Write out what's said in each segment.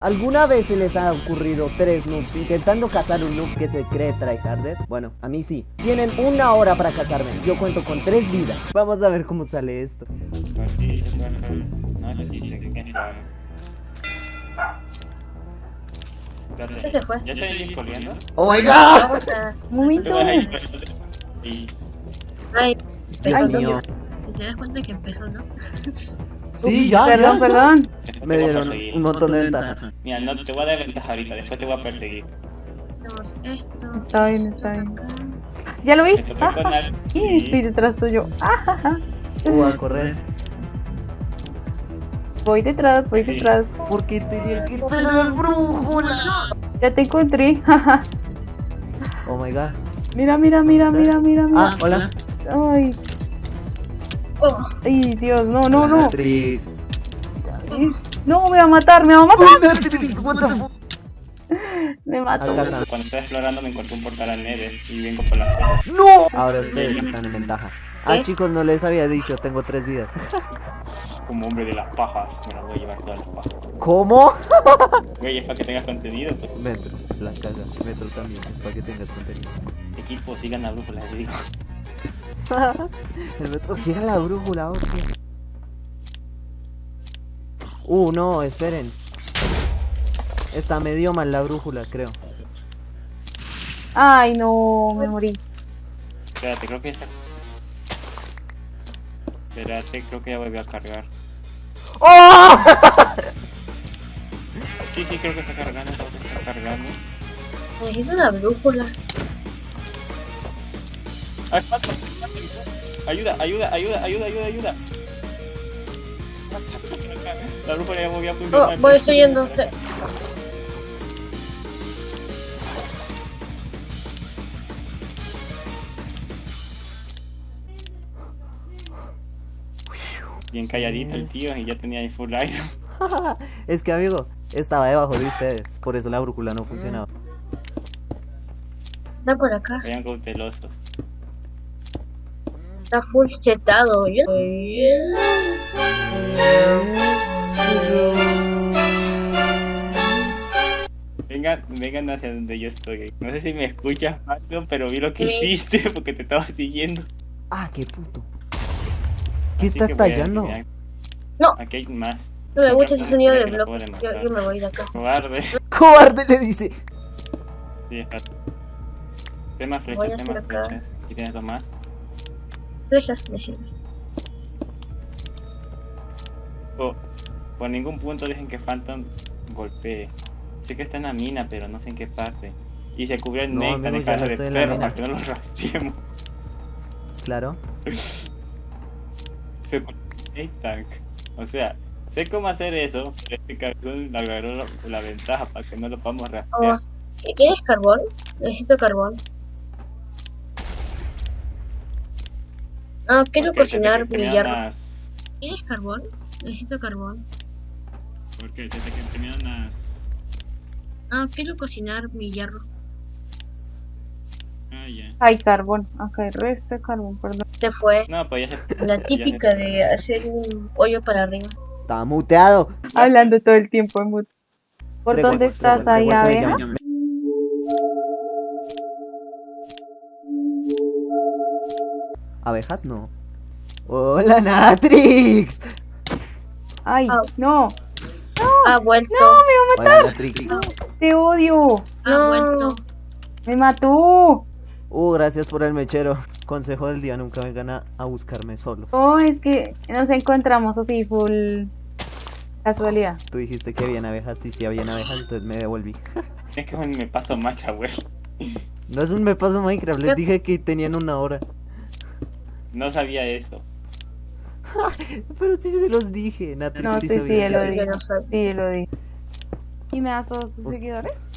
¿Alguna vez se les ha ocurrido tres noobs intentando cazar un noob que se cree tryharder? Bueno, a mí sí. Tienen una hora para cazarme. Yo cuento con tres vidas. Vamos a ver cómo sale esto. Qué raro. Espérate, ¿Qué se fue? ¿Ya se ir corriendo? ¡Oh my god! Vamos a... Un momento. Ay, Dios Ay, mío. te das cuenta que empezó, ¿no? Sí, ya, Perdón, ya. perdón. Me te voy a dieron perseguir. un montón de ventaja. Mira, no te voy a dar ventaja ahorita, después te voy a perseguir. Está bien, está bien. ¿Ya lo vi? Ah, Al y estoy detrás tuyo. Ah, Uh, a correr. voy detrás, voy Sí. detrás. Porque tenía que tener brújula. Ya te encontré. Oh my god. mira, mira, mira, mira, mira, Ah, mira. hola. Ay, Oh, ay, Dios, no, no, no. Ay, No, me va a matar, me va a matar. Matrix, what the fuck? Me mato. Acá. Cuando estaba explorando me encontré un portal al Nether y vengo por las cosas. ¡No! Ahora ustedes están en ventaja. Ah, chicos, no les había dicho, tengo tres vidas. Como hombre de las pajas, me las voy a llevar todas las pajas. ¿Cómo? Güey, es para que tengas contenido. pues. Metro, la casa, Metro también, es para que tengas contenido. Equipo, sigan la brújula, les digo. El Metro sigue la brújula, hostia. Uh, no, esperen. Está medio mal la brújula, creo. Ay, no, me morí. Espérate, creo que está. Espérate, creo que ya volvió a cargar. ¡Oh! Sí, sí, creo que está cargando, creo que está cargando. necesito una brújula. Ayuda, ayuda, ayuda, ayuda, ayuda, ayuda. La brújula ya volvió a funcionar. Oh, voy, estoy yendo. Te- Bien calladito el tío y ya tenía ahí full aire. es que, amigo, estaba debajo de ustedes. Por eso la brújula no funcionaba. Está por acá. Vayan cautelosos. Está full chetado. Yo... Vengan, vengan hacia donde yo estoy. No sé si me escuchas, Mario, pero vi lo que Sí. hiciste porque te estaba siguiendo. Ah, qué puto. ¿Qué Así estás a tallando? No. Aquí hay más. No me gusta ese sonido de espera, que lo puedo bloques. Yo, me voy de acá. Cobarde. Cobarde le dice. Sí, Voy flechas, a ten hacer más acá. flechas. Y tienes dos más. Flechas, decime. Oh, por ningún punto dejen que Phantom golpee. Sé que está en la mina, pero no sé en qué parte. Y se cubrió el No, néctar ya cabeza de perro para que no lo rastreemos. Claro. Se cubrió el néctar. O sea, sé cómo hacer eso, pero este cabezón agarró la, la ventaja para que no lo podamos Oh, rastrear. ¿Tienes carbón? Necesito carbón. No, quiero Porque cocinar mi hierro. ¿Tienes carbón? Necesito carbón. Porque se te terminaron las... No, quiero cocinar mi hierro. Ah, ya. Hay carbón. Acá hay resto de carbón, perdón. Se fue. No, pues ya se... La típica de hacer un hoyo para arriba. Estaba muteado. Hablando todo el tiempo en mute. ¿Por Tres dónde estás ahí, abeja? ¿Abejas? No. ¡Hola, Natrix! Ay, Au. no. Ha vuelto. Hola, Natrix. Te odio. Ha No. vuelto. Me mató. Uh, gracias por el mechero. Consejo del día, nunca vengan a, a buscarme solo. Oh, es que nos encontramos así, full casualidad. Tú dijiste que habían abejas, sí, sí habían abejas, entonces me devolví. Es que me paso Minecraft, güey. No es un me paso Minecraft, les dije que tenían una hora. No sabía eso. Pero sí se los dije, Natrix No, sí sí, sí, sabía él lo eso. Sí, dijo. yo no sabía. Sí, lo di. ¿Y me das todos tus seguidores?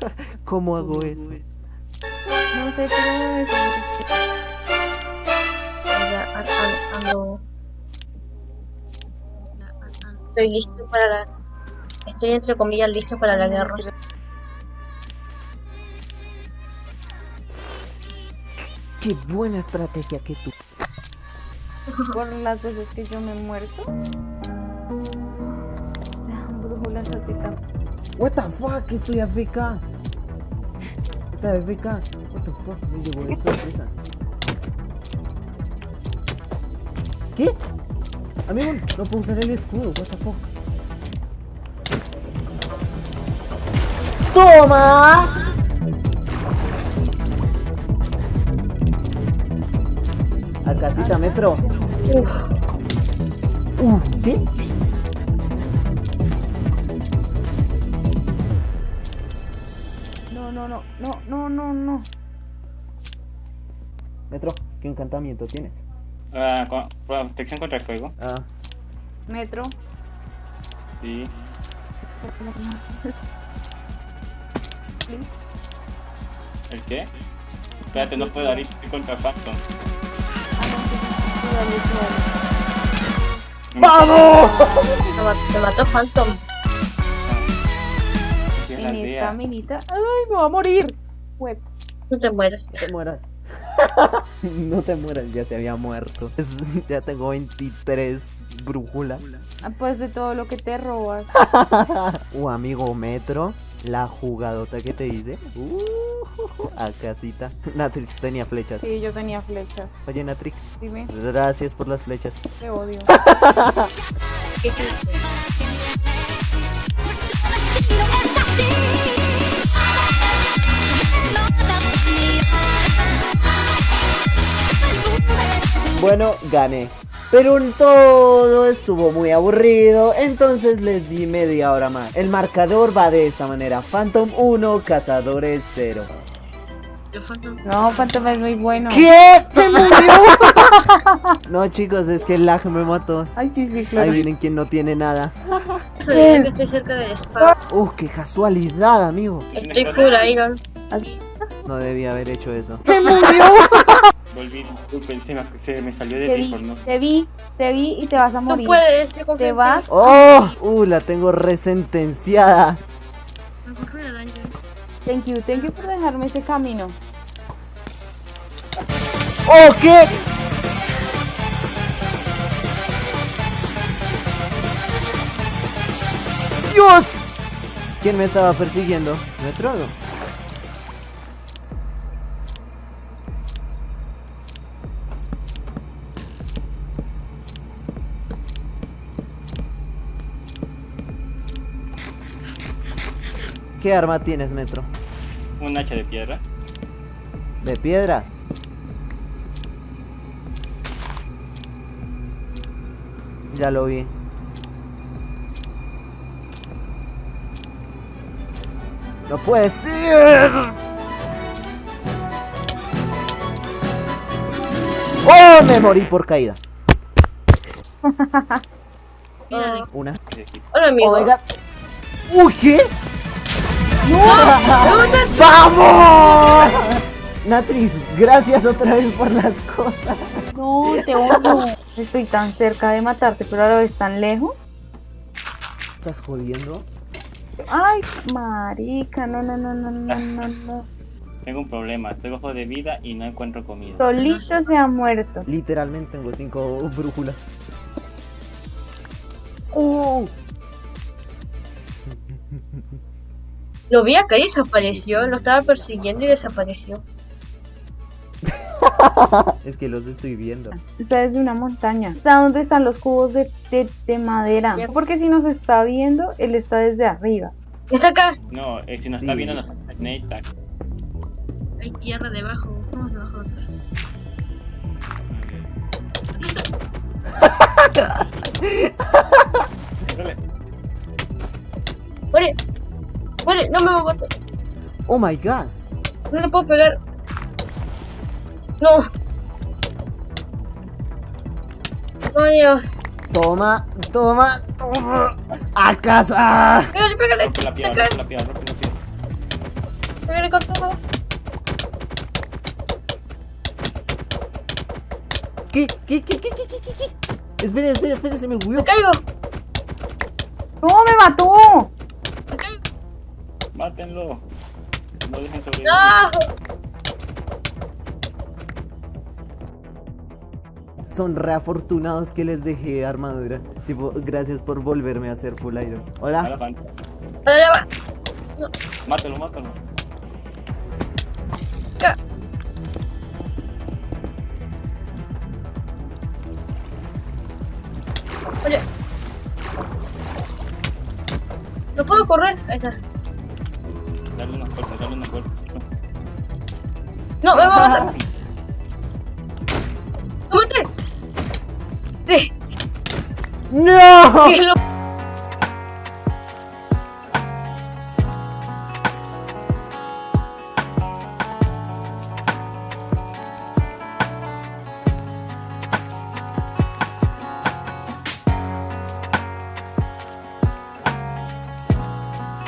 ¿Cómo hago eso? No sé, pero an- Estoy listo para la. Estoy entre comillas listo para la guerra. Qué buena estrategia que tú. Por las veces que yo me he muerto. La brújula lanzar pita. What the fuck, estoy AFK. Está AFK. What the fuck, me llegó de sorpresa. ¿Qué? Amigo, no puedo usar el escudo, what the fuck. ¡Toma! A casita metro. Uf, Uh, ¿qué? No, no, no, no, no, no, no. Metro, ¿qué encantamiento tienes? Ah, con- protección contra el fuego. Ah, Metro. Sí. ¿El qué? Espérate, no puedo dar estoy contra Phantom. ¡Vamos! me mató Phantom. Aldea. minita. ¡Ay, me va a morir! Web. No te mueras. No te mueras. no te mueras, ya se había muerto. Ya tengo 23 brújulas. Ah, Pues de todo lo que te robas. Uh, amigo Metro, la jugadota que te hice. Uh, a casita. Natrix tenía flechas. Sí, yo tenía flechas. Oye, Natrix, Dime, gracias por las flechas. te odio. ¿Qué hiciste? Bueno, gané. Pero todo estuvo muy aburrido, entonces les di media hora más. El marcador va de esta manera. Phantom 1, Cazadores 0. El Phantom. No, Phantom es muy bueno. ¿Qué? ¡Me murió! no, chicos, es que el lag me mató. Ay, sí, sí, claro. Ahí vienen quien no tiene nada. Soy que estoy cerca del spa. Uh, qué casualidad, amigo. Estoy full iron. No debía haber hecho eso. ¡Me murió! Volví, disculpen, se me, se me salió de Te vi, Discord, no sé. te vi, te vi y te vas a morir. puedes, yo Te vas. ¡Oh! Uh, la tengo resentenciada. Thank you, thank you por dejarme ese camino. ¡Oh, qué! ¡Dios! ¿Quién me estaba persiguiendo? ¿Metrodo? ¿Qué arma tienes, Metro? Un hacha de piedra. ¿De piedra? Ya lo vi. ¡No puede ser! ¡Oh! Me morí por caída. Una. Hola, amigo. Oh god. ¡Uy, qué! ¡Me mataste! ¡Vamos! Natrix, gracias otra vez por las cosas. No, te odio. Estoy tan cerca de matarte, pero a la vez tan lejos. ¿Estás jodiendo? Ay, marica, no, no, no, no, no, no, no. Tengo un problema, estoy bajo de vida y no encuentro comida. Solito se ha muerto. Literalmente tengo cinco brújulas. ¡Uh! Lo vi acá y desapareció. Lo estaba persiguiendo y desapareció. Es que los estoy viendo. Está desde una montaña. Está donde están los cubos de, de, de madera. Porque si nos está viendo, él está desde arriba. Está acá. No, eh, si nos Sí. está viendo nos Tag. Hay tierra debajo. Estamos debajo de acá. Dale. ¡Muere! ¡Muere! ¡No me va a matar! Oh my god. No le puedo pegar. No. ¡Oh, Dios! Toma, toma, toma. A casa. ¡Pégale, pégale! Rompe la piedra, rompe la piedra, rompe la piedra. ¡Pégale con todo! ¿Qué? ¿Qué? ¿Qué? ¿Qué? ¿Qué? ¿Qué? ¿Qué? ¿Qué? Espera, espera, espera, se me huyó. ¡Me caigo! ¡No, me mató! No dejen sobrevivir. ¡No! son reafortunados que les dejé armadura. Tipo, gracias por volverme a hacer full iron. Hola, Hola. Va. Mátalo, mátalo. Oye. No puedo correr. Ahí está. Dale unos cortes, dale unos cortes. No, me va a matar. ¡Lo maté! Sí, ¡No! lo